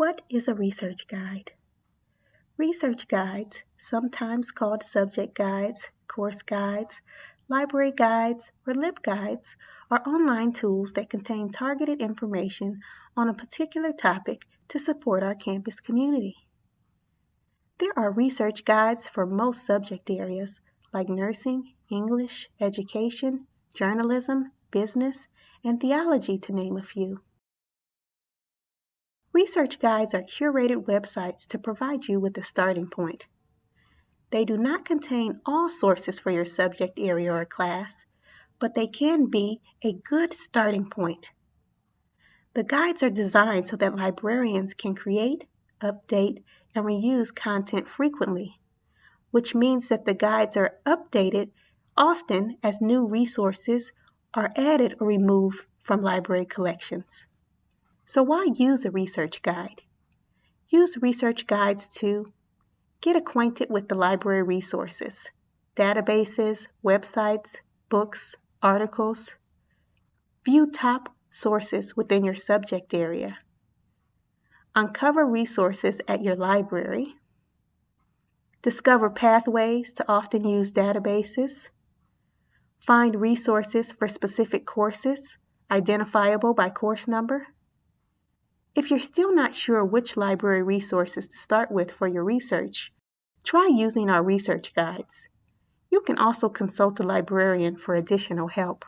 What is a research guide? Research guides, sometimes called subject guides, course guides, library guides, or LibGuides, are online tools that contain targeted information on a particular topic to support our campus community. There are research guides for most subject areas like nursing, English, education, journalism, business, and theology, to name a few. Research guides are curated websites to provide you with a starting point. They do not contain all sources for your subject area or class, but they can be a good starting point. The guides are designed so that librarians can create, update, and reuse content frequently, which means that the guides are updated often as new resources are added or removed from library collections. So why use a research guide? Use research guides to get acquainted with the library resources, databases, websites, books, articles. View top sources within your subject area. Uncover resources at your library. Discover pathways to often used databases. Find resources for specific courses, identifiable by course number. If you're still not sure which library resources to start with for your research, try using our research guides. You can also consult a librarian for additional help.